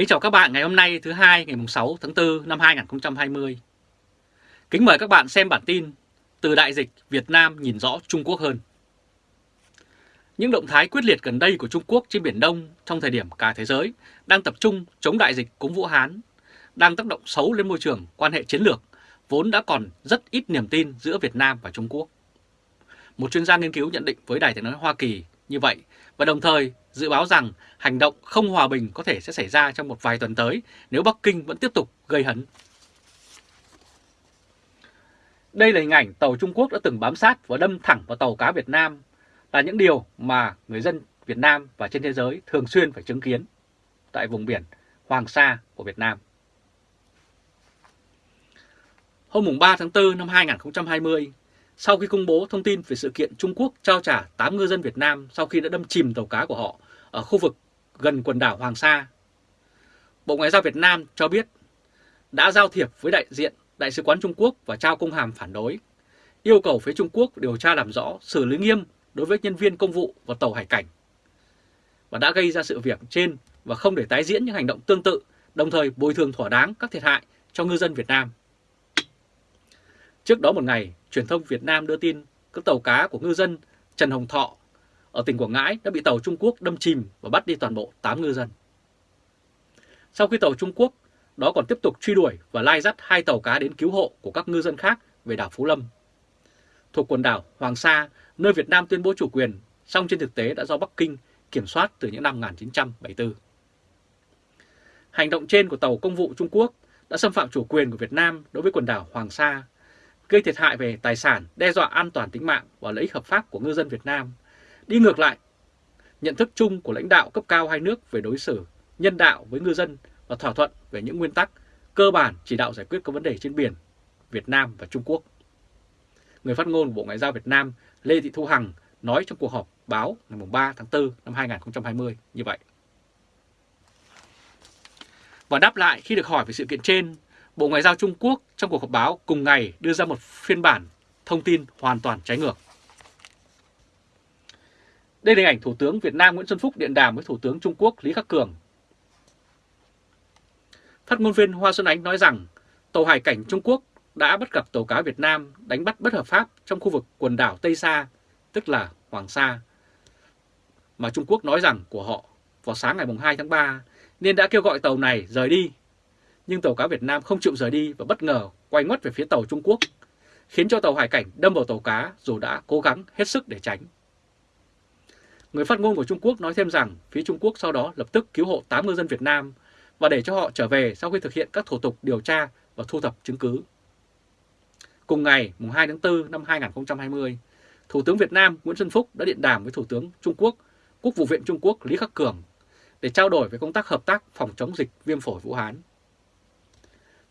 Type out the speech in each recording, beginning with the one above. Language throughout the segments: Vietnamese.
Kính chào các bạn ngày hôm nay thứ hai ngày 6 tháng 4 năm 2020. Kính mời các bạn xem bản tin Từ đại dịch Việt Nam nhìn rõ Trung Quốc hơn. Những động thái quyết liệt gần đây của Trung Quốc trên Biển Đông trong thời điểm cả thế giới đang tập trung chống đại dịch cúng Vũ Hán, đang tác động xấu lên môi trường quan hệ chiến lược, vốn đã còn rất ít niềm tin giữa Việt Nam và Trung Quốc. Một chuyên gia nghiên cứu nhận định với Đài tiếng nói Hoa Kỳ như vậy và đồng thời dự báo rằng hành động không hòa bình có thể sẽ xảy ra trong một vài tuần tới nếu Bắc Kinh vẫn tiếp tục gây hấn. Đây là hình ảnh tàu Trung Quốc đã từng bám sát và đâm thẳng vào tàu cá Việt Nam là những điều mà người dân Việt Nam và trên thế giới thường xuyên phải chứng kiến tại vùng biển Hoàng Sa của Việt Nam. Hôm 3 tháng 4 năm 2020, sau khi công bố thông tin về sự kiện Trung Quốc trao trả 8 ngư dân Việt Nam sau khi đã đâm chìm tàu cá của họ ở khu vực gần quần đảo Hoàng Sa. Bộ Ngoại giao Việt Nam cho biết đã giao thiệp với đại diện Đại sứ quán Trung Quốc và trao công hàm phản đối, yêu cầu phía Trung Quốc điều tra làm rõ, xử lý nghiêm đối với nhân viên công vụ và tàu hải cảnh và đã gây ra sự việc trên và không để tái diễn những hành động tương tự, đồng thời bồi thường thỏa đáng các thiệt hại cho ngư dân Việt Nam. Trước đó một ngày, truyền thông Việt Nam đưa tin các tàu cá của ngư dân Trần Hồng Thọ ở tỉnh Quảng Ngãi đã bị tàu Trung Quốc đâm chìm và bắt đi toàn bộ 8 ngư dân. Sau khi tàu Trung Quốc đó còn tiếp tục truy đuổi và lai dắt hai tàu cá đến cứu hộ của các ngư dân khác về đảo Phú Lâm. Thuộc quần đảo Hoàng Sa, nơi Việt Nam tuyên bố chủ quyền, song trên thực tế đã do Bắc Kinh kiểm soát từ những năm 1974. Hành động trên của tàu công vụ Trung Quốc đã xâm phạm chủ quyền của Việt Nam đối với quần đảo Hoàng Sa, gây thiệt hại về tài sản, đe dọa an toàn tính mạng và lợi ích hợp pháp của ngư dân Việt Nam, đi ngược lại nhận thức chung của lãnh đạo cấp cao hai nước về đối xử nhân đạo với ngư dân và thỏa thuận về những nguyên tắc cơ bản chỉ đạo giải quyết các vấn đề trên biển Việt Nam và Trung Quốc. Người phát ngôn của Bộ Ngoại giao Việt Nam Lê Thị Thu Hằng nói trong cuộc họp báo ngày 3 tháng 4 năm 2020 như vậy. Và đáp lại khi được hỏi về sự kiện trên, Bộ Ngoại giao Trung Quốc trong cuộc họp báo cùng ngày đưa ra một phiên bản thông tin hoàn toàn trái ngược. Đây là hình ảnh Thủ tướng Việt Nam Nguyễn Xuân Phúc điện đàm với Thủ tướng Trung Quốc Lý Khắc Cường. Phát ngôn viên Hoa Xuân Ánh nói rằng tàu hải cảnh Trung Quốc đã bắt gặp tàu cá Việt Nam đánh bắt bất hợp pháp trong khu vực quần đảo Tây Sa, tức là Hoàng Sa, mà Trung Quốc nói rằng của họ vào sáng ngày 2 tháng 3 nên đã kêu gọi tàu này rời đi. Nhưng tàu cá Việt Nam không chịu rời đi và bất ngờ quay ngoắt về phía tàu Trung Quốc, khiến cho tàu hải cảnh đâm vào tàu cá dù đã cố gắng hết sức để tránh. Người phát ngôn của Trung Quốc nói thêm rằng phía Trung Quốc sau đó lập tức cứu hộ 8 ngư dân Việt Nam và để cho họ trở về sau khi thực hiện các thủ tục điều tra và thu thập chứng cứ. Cùng ngày, mùng 2 tháng 4 năm 2020, Thủ tướng Việt Nam Nguyễn Xuân Phúc đã điện đàm với Thủ tướng Trung Quốc, Quốc vụ viện Trung Quốc Lý Khắc Cường để trao đổi về công tác hợp tác phòng chống dịch viêm phổi Vũ Hán.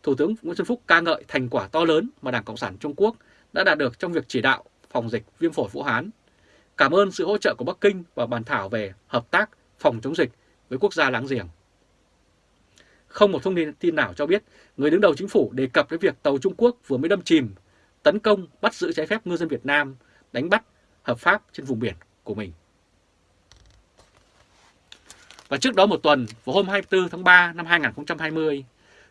Thủ tướng Nguyễn Xuân Phúc ca ngợi thành quả to lớn mà Đảng Cộng sản Trung Quốc đã đạt được trong việc chỉ đạo phòng dịch viêm phổi Vũ Hán cảm ơn sự hỗ trợ của Bắc Kinh và bàn thảo về hợp tác phòng chống dịch với quốc gia láng giềng. Không một thông tin nào cho biết người đứng đầu chính phủ đề cập đến việc tàu Trung Quốc vừa mới đâm chìm, tấn công, bắt giữ trái phép ngư dân Việt Nam, đánh bắt hợp pháp trên vùng biển của mình. Và trước đó một tuần, vào hôm 24 tháng 3 năm 2020,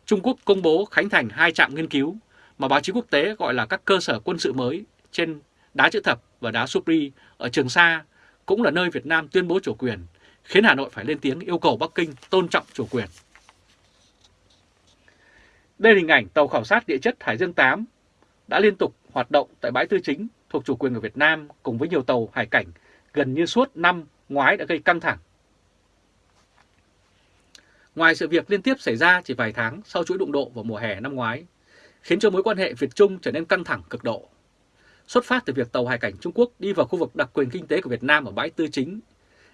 Trung Quốc công bố khánh thành hai trạm nghiên cứu mà báo chí quốc tế gọi là các cơ sở quân sự mới trên đá chữ thập và đá Supri ở Trường Sa cũng là nơi Việt Nam tuyên bố chủ quyền, khiến Hà Nội phải lên tiếng yêu cầu Bắc Kinh tôn trọng chủ quyền. Đây là hình ảnh tàu khảo sát địa chất Hải Dương 8 đã liên tục hoạt động tại bãi tư chính thuộc chủ quyền của Việt Nam cùng với nhiều tàu hải cảnh gần như suốt năm ngoái đã gây căng thẳng. Ngoài sự việc liên tiếp xảy ra chỉ vài tháng sau chuỗi đụng độ vào mùa hè năm ngoái, khiến cho mối quan hệ Việt-Trung trở nên căng thẳng cực độ xuất phát từ việc tàu hải cảnh Trung Quốc đi vào khu vực đặc quyền kinh tế của Việt Nam ở bãi Tư Chính,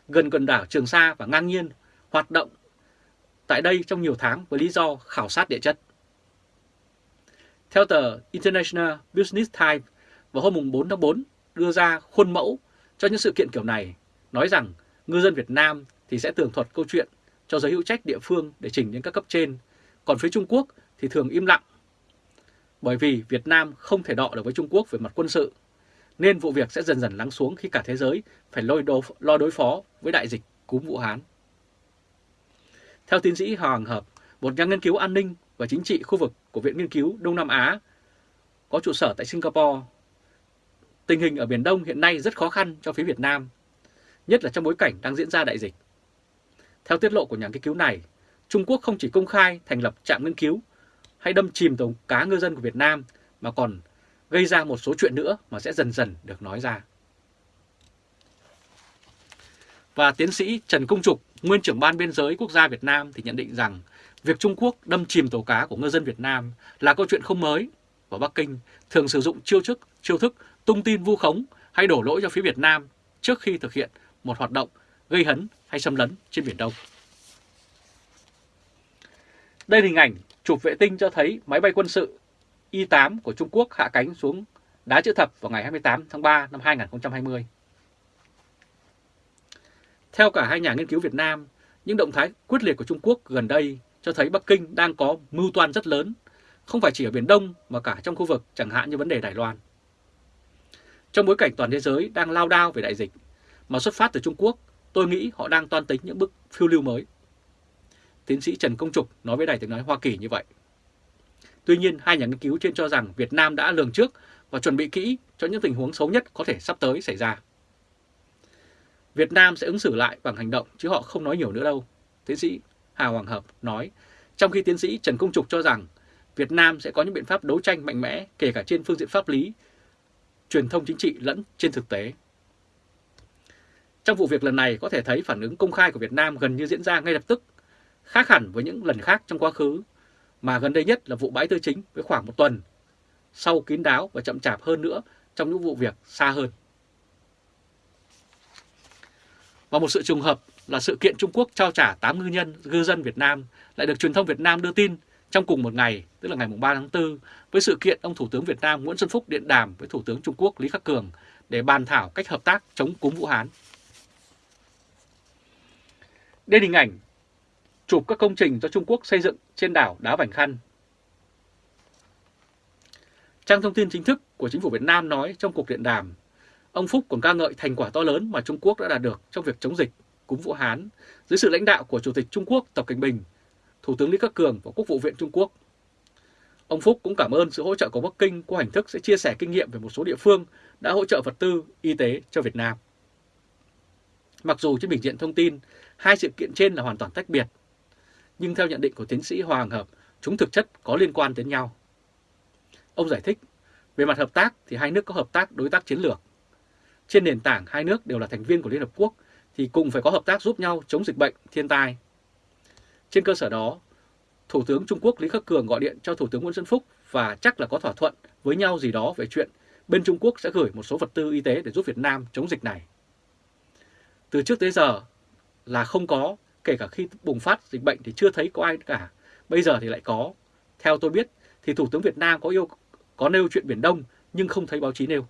gần quần đảo Trường Sa và ngang nhiên hoạt động tại đây trong nhiều tháng với lý do khảo sát địa chất. Theo tờ International Business Times vào hôm 4 tháng 4 đưa ra khuôn mẫu cho những sự kiện kiểu này, nói rằng ngư dân Việt Nam thì sẽ tường thuật câu chuyện cho giới hữu trách địa phương để trình đến các cấp trên, còn phía Trung Quốc thì thường im lặng bởi vì Việt Nam không thể đọ được với Trung Quốc về mặt quân sự, nên vụ việc sẽ dần dần lắng xuống khi cả thế giới phải lôi đồ, lo đối phó với đại dịch cúm Vũ Hán. Theo tiến sĩ Hoàng Hợp, một nhà nghiên cứu an ninh và chính trị khu vực của Viện Nghiên cứu Đông Nam Á có trụ sở tại Singapore, tình hình ở Biển Đông hiện nay rất khó khăn cho phía Việt Nam, nhất là trong bối cảnh đang diễn ra đại dịch. Theo tiết lộ của nhà nghiên cứu này, Trung Quốc không chỉ công khai thành lập trạm nghiên cứu hay đâm chìm tàu cá ngư dân của Việt Nam mà còn gây ra một số chuyện nữa mà sẽ dần dần được nói ra. Và tiến sĩ Trần Công Trục, nguyên trưởng ban biên giới quốc gia Việt Nam thì nhận định rằng việc Trung Quốc đâm chìm tàu cá của ngư dân Việt Nam là câu chuyện không mới và Bắc Kinh thường sử dụng chiêu thức, chiêu thức tung tin vu khống hay đổ lỗi cho phía Việt Nam trước khi thực hiện một hoạt động gây hấn hay xâm lấn trên Biển Đông. Đây là hình ảnh chụp vệ tinh cho thấy máy bay quân sự Y-8 của Trung Quốc hạ cánh xuống đá chữ thập vào ngày 28 tháng 3 năm 2020. Theo cả hai nhà nghiên cứu Việt Nam, những động thái quyết liệt của Trung Quốc gần đây cho thấy Bắc Kinh đang có mưu toan rất lớn, không phải chỉ ở Biển Đông mà cả trong khu vực chẳng hạn như vấn đề Đài Loan. Trong bối cảnh toàn thế giới đang lao đao về đại dịch, mà xuất phát từ Trung Quốc, tôi nghĩ họ đang toan tính những bước phiêu lưu mới. Tiến sĩ Trần Công Trục nói với Đài tiếng nói Hoa Kỳ như vậy. Tuy nhiên, hai nhà nghiên cứu trên cho rằng Việt Nam đã lường trước và chuẩn bị kỹ cho những tình huống xấu nhất có thể sắp tới xảy ra. Việt Nam sẽ ứng xử lại bằng hành động chứ họ không nói nhiều nữa đâu, tiến sĩ Hà Hoàng Hợp nói, trong khi tiến sĩ Trần Công Trục cho rằng Việt Nam sẽ có những biện pháp đấu tranh mạnh mẽ kể cả trên phương diện pháp lý, truyền thông chính trị lẫn trên thực tế. Trong vụ việc lần này có thể thấy phản ứng công khai của Việt Nam gần như diễn ra ngay lập tức, khác hẳn với những lần khác trong quá khứ, mà gần đây nhất là vụ bãi tư chính với khoảng một tuần, sau kín đáo và chậm chạp hơn nữa trong những vụ việc xa hơn. Và một sự trùng hợp là sự kiện Trung Quốc trao trả 8 ngư nhân, ngư dân Việt Nam lại được truyền thông Việt Nam đưa tin trong cùng một ngày, tức là ngày 3 tháng 4, với sự kiện ông Thủ tướng Việt Nam Nguyễn Xuân Phúc điện đàm với Thủ tướng Trung Quốc Lý Khắc Cường để bàn thảo cách hợp tác chống cúm Vũ Hán. Đây hình ảnh chụp các công trình do Trung Quốc xây dựng trên đảo Đá Vành Khăn. Trang thông tin chính thức của chính phủ Việt Nam nói trong cuộc điện đàm, ông Phúc còn ca ngợi thành quả to lớn mà Trung Quốc đã đạt được trong việc chống dịch cúm Vũ Hán dưới sự lãnh đạo của Chủ tịch Trung Quốc Tập Cảnh Bình, Thủ tướng Lý Khắc Cường và Quốc vụ viện Trung Quốc. Ông Phúc cũng cảm ơn sự hỗ trợ của Bắc Kinh qua hình thức sẽ chia sẻ kinh nghiệm về một số địa phương đã hỗ trợ vật tư, y tế cho Việt Nam. Mặc dù trên bình diện thông tin, hai sự kiện trên là hoàn toàn tách biệt, nhưng theo nhận định của tiến sĩ Hoàng Hợp, chúng thực chất có liên quan đến nhau. Ông giải thích, về mặt hợp tác thì hai nước có hợp tác đối tác chiến lược. Trên nền tảng hai nước đều là thành viên của Liên Hợp Quốc thì cùng phải có hợp tác giúp nhau chống dịch bệnh, thiên tai. Trên cơ sở đó, Thủ tướng Trung Quốc Lý Khắc Cường gọi điện cho Thủ tướng Nguyễn Xuân Phúc và chắc là có thỏa thuận với nhau gì đó về chuyện bên Trung Quốc sẽ gửi một số vật tư y tế để giúp Việt Nam chống dịch này. Từ trước tới giờ là không có, kể cả khi bùng phát dịch bệnh thì chưa thấy có ai cả, bây giờ thì lại có. Theo tôi biết thì Thủ tướng Việt Nam có yêu có nêu chuyện Biển Đông nhưng không thấy báo chí nêu.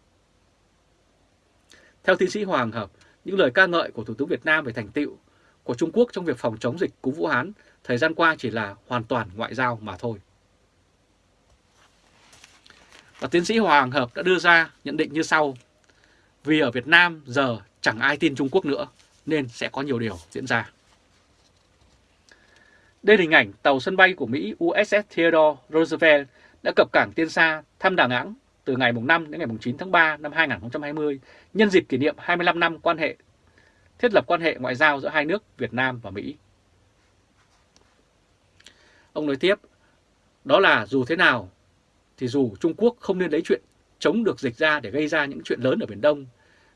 Theo tiến sĩ Hoàng Hợp, những lời ca ngợi của Thủ tướng Việt Nam về thành tựu của Trung Quốc trong việc phòng chống dịch cúm Vũ Hán thời gian qua chỉ là hoàn toàn ngoại giao mà thôi. Và tiến sĩ Hoàng Hợp đã đưa ra nhận định như sau. Vì ở Việt Nam giờ chẳng ai tin Trung Quốc nữa nên sẽ có nhiều điều diễn ra. Đây là hình ảnh tàu sân bay của Mỹ USS Theodore Roosevelt đã cập cảng Tiên Sa thăm Đà Nẵng từ ngày 5 đến ngày 9 tháng 3 năm 2020 nhân dịp kỷ niệm 25 năm quan hệ thiết lập quan hệ ngoại giao giữa hai nước Việt Nam và Mỹ. Ông nói tiếp, đó là dù thế nào thì dù Trung Quốc không nên lấy chuyện chống được dịch ra để gây ra những chuyện lớn ở Biển Đông.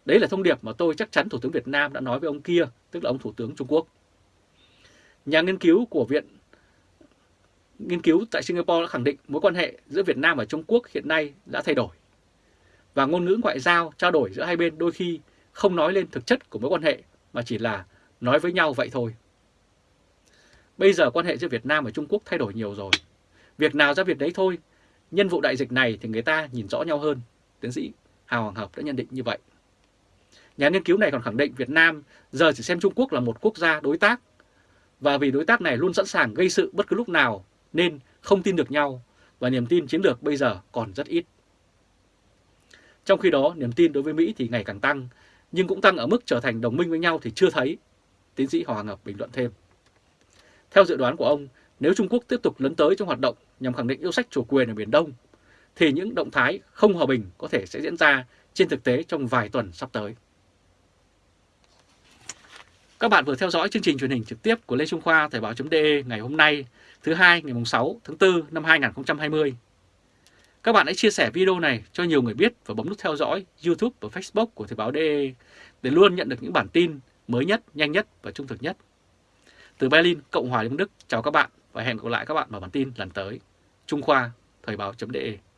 Đấy là thông điệp mà tôi chắc chắn Thủ tướng Việt Nam đã nói với ông kia, tức là ông Thủ tướng Trung Quốc. Nhà nghiên cứu của Viện Nghiên cứu tại Singapore đã khẳng định mối quan hệ giữa Việt Nam và Trung Quốc hiện nay đã thay đổi. Và ngôn ngữ ngoại giao trao đổi giữa hai bên đôi khi không nói lên thực chất của mối quan hệ mà chỉ là nói với nhau vậy thôi. Bây giờ quan hệ giữa Việt Nam và Trung Quốc thay đổi nhiều rồi. Việc nào ra việc đấy thôi. Nhân vụ đại dịch này thì người ta nhìn rõ nhau hơn. Tiến sĩ Hào Hoàng Hợp đã nhận định như vậy. Nhà nghiên cứu này còn khẳng định Việt Nam giờ chỉ xem Trung Quốc là một quốc gia đối tác. Và vì đối tác này luôn sẵn sàng gây sự bất cứ lúc nào nên không tin được nhau và niềm tin chiến lược bây giờ còn rất ít. Trong khi đó, niềm tin đối với Mỹ thì ngày càng tăng, nhưng cũng tăng ở mức trở thành đồng minh với nhau thì chưa thấy, tiến sĩ Hoàng Ngọc bình luận thêm. Theo dự đoán của ông, nếu Trung Quốc tiếp tục lấn tới trong hoạt động nhằm khẳng định yêu sách chủ quyền ở Biển Đông, thì những động thái không hòa bình có thể sẽ diễn ra trên thực tế trong vài tuần sắp tới. Các bạn vừa theo dõi chương trình truyền hình trực tiếp của Lê Trung Khoa Thời báo.de ngày hôm nay, thứ hai ngày 6 tháng 4 năm 2020. Các bạn hãy chia sẻ video này cho nhiều người biết và bấm nút theo dõi YouTube và Facebook của Thời báo.de để luôn nhận được những bản tin mới nhất, nhanh nhất và trung thực nhất. Từ Berlin, Cộng hòa Liên bang Đức, chào các bạn và hẹn gặp lại các bạn vào bản tin lần tới. Trung Khoa, Thời báo.de